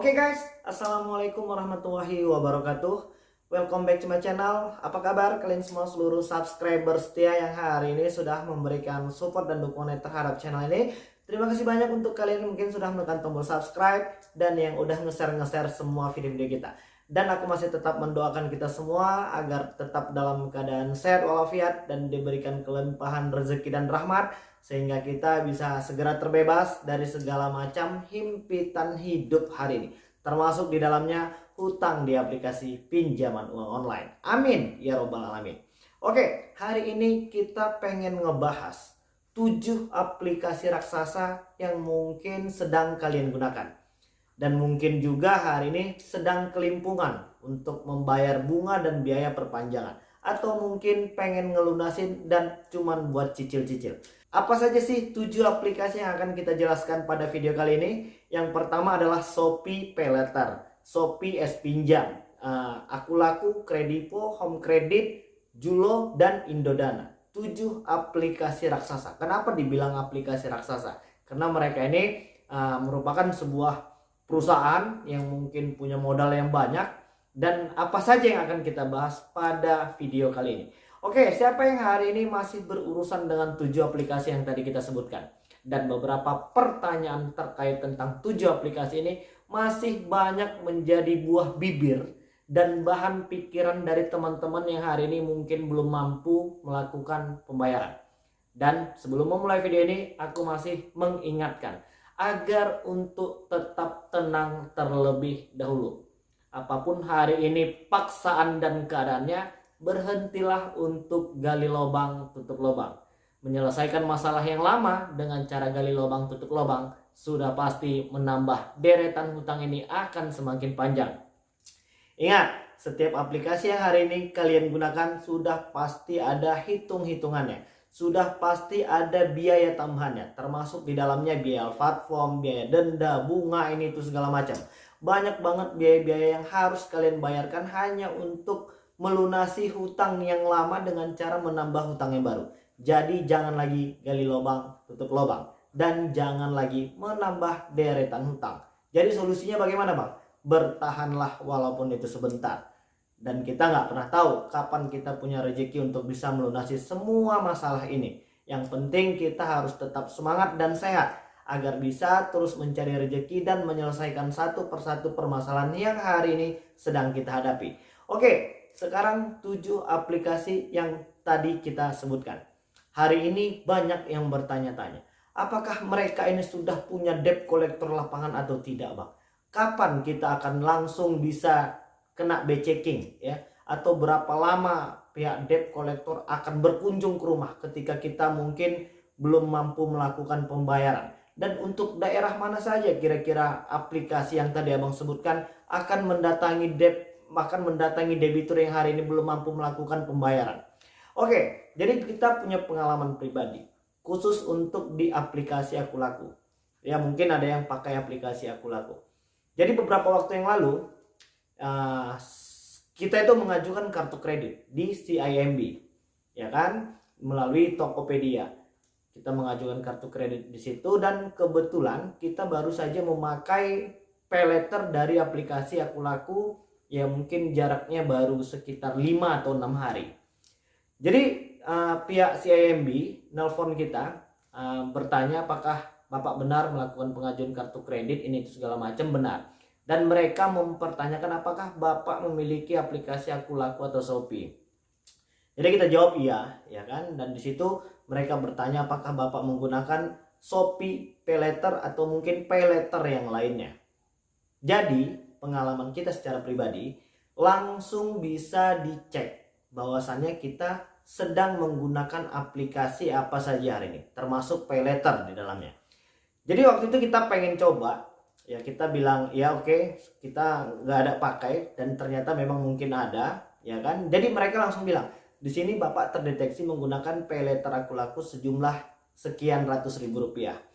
Oke okay guys, Assalamualaikum warahmatullahi wabarakatuh. Welcome back to my channel. Apa kabar kalian semua seluruh subscriber setia yang hari ini sudah memberikan support dan dukungan terhadap channel ini? Terima kasih banyak untuk kalian mungkin sudah menekan tombol subscribe Dan yang udah nge-share-nge-share semua video-video kita. Dan aku masih tetap mendoakan kita semua Agar tetap dalam keadaan sehat walafiat Dan diberikan kelimpahan rezeki dan rahmat sehingga kita bisa segera terbebas dari segala macam himpitan hidup hari ini. Termasuk di dalamnya hutang di aplikasi pinjaman uang online. Amin ya robbal alamin. Oke hari ini kita pengen ngebahas 7 aplikasi raksasa yang mungkin sedang kalian gunakan. Dan mungkin juga hari ini sedang kelimpungan untuk membayar bunga dan biaya perpanjangan. Atau mungkin pengen ngelunasin dan cuman buat cicil-cicil apa saja sih 7 aplikasi yang akan kita jelaskan pada video kali ini? Yang pertama adalah Shopee Paylater, Shopee S Pinjam, uh, Aku Laku, Kredipo, Home Credit, Julo, dan Indodana. 7 aplikasi raksasa. Kenapa dibilang aplikasi raksasa? Karena mereka ini uh, merupakan sebuah perusahaan yang mungkin punya modal yang banyak dan apa saja yang akan kita bahas pada video kali ini. Oke, siapa yang hari ini masih berurusan dengan tujuh aplikasi yang tadi kita sebutkan? Dan beberapa pertanyaan terkait tentang tujuh aplikasi ini masih banyak menjadi buah bibir dan bahan pikiran dari teman-teman yang hari ini mungkin belum mampu melakukan pembayaran. Dan sebelum memulai video ini, aku masih mengingatkan agar untuk tetap tenang terlebih dahulu. Apa pun hari ini paksaan dan keadaannya, berhentilah untuk gali lubang tutup lubang. Menyelesaikan masalah yang lama dengan cara gali lubang tutup lubang sudah pasti menambah deretan hutang ini akan semakin panjang. Ingat, setiap aplikasi yang hari ini kalian gunakan sudah pasti ada hitung-hitungannya. Sudah pasti ada biaya tambahannya, termasuk di dalamnya biaya platform, biaya denda, bunga, ini itu segala macam. Banyak banget biaya-biaya yang harus kalian bayarkan hanya untuk melunasi hutang yang lama dengan cara menambah hutang yang baru. Jadi jangan lagi gali lubang, tutup lubang. Dan jangan lagi menambah deretan hutang. Jadi solusinya bagaimana bang? Bertahanlah walaupun itu sebentar. Dan kita nggak pernah tahu kapan kita punya rezeki untuk bisa melunasi semua masalah ini. Yang penting kita harus tetap semangat dan sehat agar bisa terus mencari rezeki dan menyelesaikan satu persatu permasalahan yang hari ini sedang kita hadapi. Oke, sekarang 7 aplikasi yang tadi kita sebutkan. Hari ini banyak yang bertanya-tanya, apakah mereka ini sudah punya debt collector lapangan atau tidak, Bang? Kapan kita akan langsung bisa kena B-checking ya? Atau berapa lama pihak debt collector akan berkunjung ke rumah ketika kita mungkin belum mampu melakukan pembayaran? Dan untuk daerah mana saja kira-kira aplikasi yang tadi Abang sebutkan akan mendatangi debt bahkan mendatangi debitur yang hari ini belum mampu melakukan pembayaran. Oke, jadi kita punya pengalaman pribadi khusus untuk di aplikasi Aku Laku. Ya mungkin ada yang pakai aplikasi Aku Laku. Jadi beberapa waktu yang lalu uh, kita itu mengajukan kartu kredit di CIMB, ya kan, melalui Tokopedia. Kita mengajukan kartu kredit di situ dan kebetulan kita baru saja memakai pay letter dari aplikasi Aku Laku ya mungkin jaraknya baru sekitar 5 atau 6 hari. Jadi uh, pihak CIMB nelpon kita uh, bertanya apakah Bapak benar melakukan pengajuan kartu kredit ini segala macam benar. Dan mereka mempertanyakan apakah Bapak memiliki aplikasi Aku Laku atau Shopee. Jadi kita jawab iya, ya kan? Dan di situ mereka bertanya apakah Bapak menggunakan Shopee Paylater atau mungkin Paylater yang lainnya. Jadi pengalaman kita secara pribadi langsung bisa dicek bahwasannya kita sedang menggunakan aplikasi apa saja hari ini termasuk pay di dalamnya. Jadi waktu itu kita pengen coba ya kita bilang ya oke okay, kita nggak ada pakai dan ternyata memang mungkin ada ya kan? Jadi mereka langsung bilang di sini bapak terdeteksi menggunakan pay aku laku sejumlah sekian ratus ribu rupiah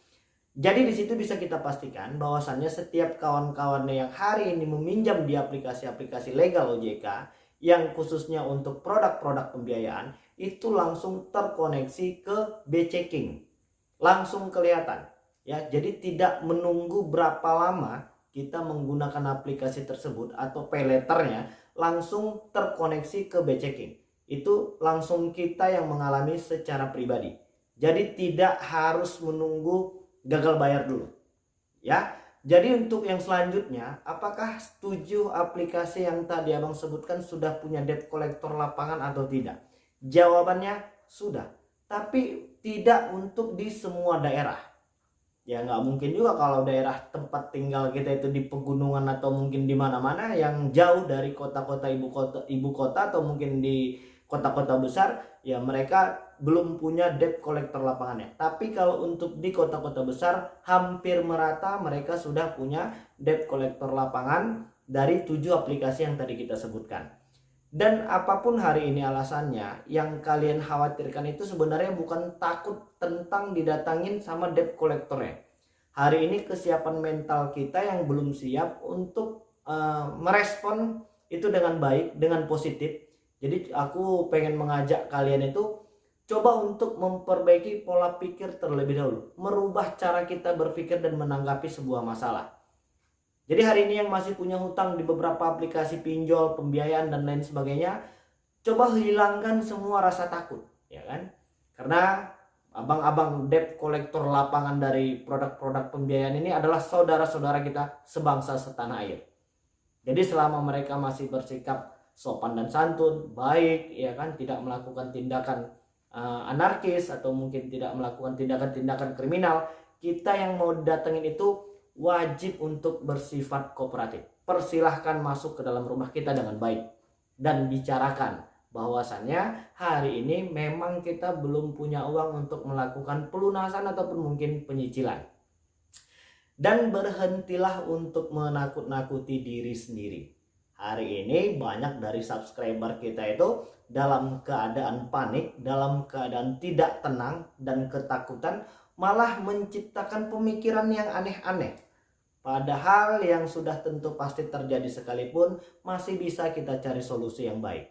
jadi di situ bisa kita pastikan bahwasannya setiap kawan-kawannya yang hari ini meminjam di aplikasi-aplikasi legal OJK yang khususnya untuk produk-produk pembiayaan itu langsung terkoneksi ke B-checking. Langsung kelihatan ya. Jadi tidak menunggu berapa lama kita menggunakan aplikasi tersebut atau pay letternya langsung terkoneksi ke B-checking. Itu langsung kita yang mengalami secara pribadi. Jadi tidak harus menunggu gagal bayar dulu. Ya. Jadi untuk yang selanjutnya, apakah setuju aplikasi yang tadi Abang sebutkan sudah punya debt collector lapangan atau tidak? Jawabannya sudah. Tapi tidak untuk di semua daerah ya nggak mungkin juga kalau daerah tempat tinggal kita itu di pegunungan atau mungkin di mana-mana yang jauh dari kota-kota ibu kota ibu kota atau mungkin di kota-kota besar ya mereka belum punya debt collector lapangannya tapi kalau untuk di kota-kota besar hampir merata mereka sudah punya debt collector lapangan dari tujuh aplikasi yang tadi kita sebutkan dan apa pun hari ini alasannya, yang kalian khawatirkan itu sebenarnya bukan takut tentang didatangin sama debt collectornya. Hari ini kesiapan mental kita yang belum siap untuk uh, merespon itu dengan baik, dengan positif. Jadi aku pengen mengajak kalian itu coba untuk memperbaiki pola pikir terlebih dahulu. Merubah cara kita berpikir dan menanggapi sebuah masalah. Jadi hari ini yang masih punya hutang di beberapa aplikasi pinjol, pembiayaan dan lain sebagainya, coba hilangkan semua rasa takut, ya kan? Karena abang-abang debt kolektor lapangan dari produk-produk pembiayaan ini adalah saudara-saudara kita sebangsa setanah air. Jadi selama mereka masih bersikap sopan dan santun, baik, ya kan, tidak melakukan tindakan uh, anarkis atau mungkin tidak melakukan tindakan-tindakan kriminal, kita yang mau datengin itu wajib untuk bersifat kooperatif. Persilahkan masuk ke dalam rumah kita dengan baik dan bicarakan bahwasannya hari ini memang kita belum punya uang untuk melakukan pelunasan ataupun mungkin penyicilan. Dan berhentilah untuk menakut-nakuti diri sendiri. Hari ini banyak dari subscriber kita itu dalam keadaan panik, dalam keadaan tidak tenang dan ketakutan malah menciptakan pemikiran yang aneh-aneh Padahal yang sudah tentu pasti terjadi sekalipun masih bisa kita cari solusi yang baik.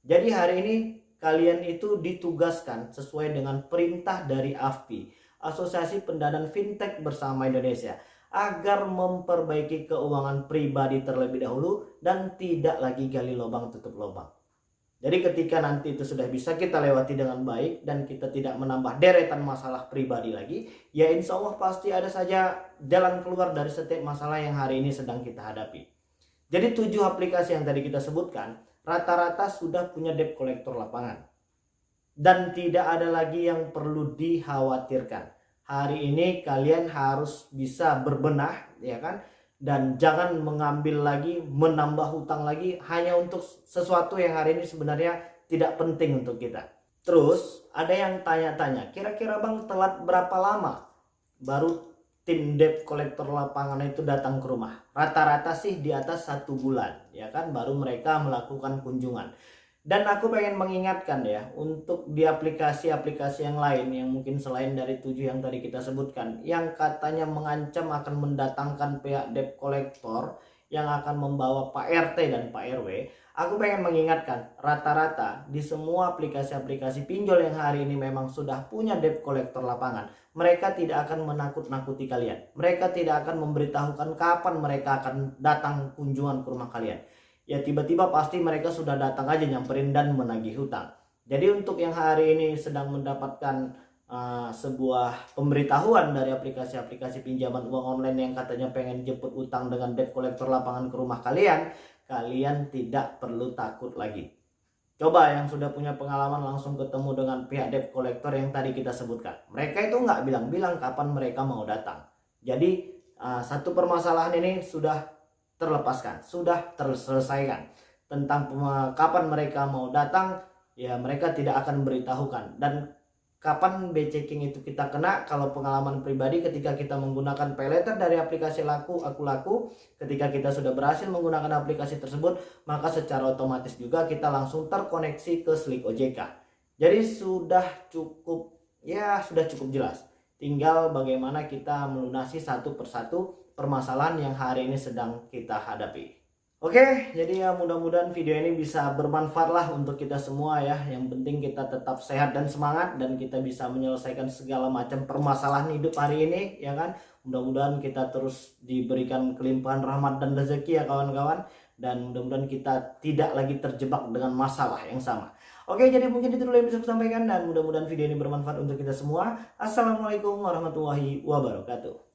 Jadi hari ini kalian itu ditugaskan sesuai dengan perintah dari AFPI, Asosiasi Pendanaan Fintech Bersama Indonesia, agar memperbaiki keuangan pribadi terlebih dahulu dan tidak lagi gali lubang tutup lubang. Jadi ketika nanti itu sudah bisa kita lewati dengan baik dan kita tidak menambah deretan masalah pribadi lagi, ya insya Allah pasti ada saja jalan keluar dari setiap masalah yang hari ini sedang kita hadapi. Jadi tujuh aplikasi yang tadi kita sebutkan, rata-rata sudah punya debt collector lapangan. Dan tidak ada lagi yang perlu dikhawatirkan. Hari ini kalian harus bisa berbenah, ya kan? dan jangan mengambil lagi menambah hutang lagi hanya untuk sesuatu yang hari ini sebenarnya tidak penting untuk kita. Terus ada yang tanya-tanya kira-kira bang telat berapa lama baru tim debt collector lapangan itu datang ke rumah? Rata-rata sih di atas satu bulan ya kan? Baru mereka melakukan kunjungan dan aku pengen mengingatkan ya untuk di aplikasi-aplikasi yang lain yang mungkin selain dari tujuh yang tadi kita sebutkan yang katanya mengancam akan mendatangkan pihak debt collector yang akan membawa Pak RT dan Pak RW aku pengen mengingatkan rata-rata di semua aplikasi-aplikasi pinjol yang hari ini memang sudah punya debt collector lapangan mereka tidak akan menakut-nakuti kalian. Mereka tidak akan memberitahukan kapan mereka akan datang kunjungan ke rumah kalian ya tiba-tiba pasti mereka sudah datang aja nyamperin dan menagih hutang. Jadi untuk yang hari ini sedang mendapatkan uh, sebuah pemberitahuan dari aplikasi-aplikasi pinjaman uang online yang katanya pengen jemput utang dengan debt collector lapangan ke rumah kalian, kalian tidak perlu takut lagi. Coba yang sudah punya pengalaman langsung ketemu dengan pihak debt collector yang tadi kita sebutkan. Mereka itu nggak bilang-bilang kapan mereka mau datang. Jadi uh, satu permasalahan ini sudah terlepaskan, sudah terselesaikan. Tentang kapan mereka mau datang, ya mereka tidak akan beritahukan. Dan kapan B-checking itu kita kena, kalau pengalaman pribadi ketika kita menggunakan pay letter dari aplikasi laku, aku laku, ketika kita sudah berhasil menggunakan aplikasi tersebut, maka secara otomatis juga kita langsung terkoneksi ke Slick OJK. Jadi sudah cukup, ya sudah cukup jelas. Tinggal bagaimana kita melunasi satu persatu permasalahan yang hari ini sedang kita hadapi. Oke, jadi ya mudah-mudahan video ini bisa bermanfaat lah untuk kita semua ya. Yang penting kita tetap sehat dan semangat dan kita bisa menyelesaikan segala macam permasalahan hidup hari ini ya kan. Mudah-mudahan kita terus diberikan kelimpahan rahmat dan rezeki ya kawan-kawan dan mudah-mudahan kita tidak lagi terjebak dengan masalah yang sama. Oke, jadi mungkin itu dulu yang bisa saya sampaikan dan mudah-mudahan video ini bermanfaat untuk kita semua. Assalamualaikum warahmatullahi wabarakatuh.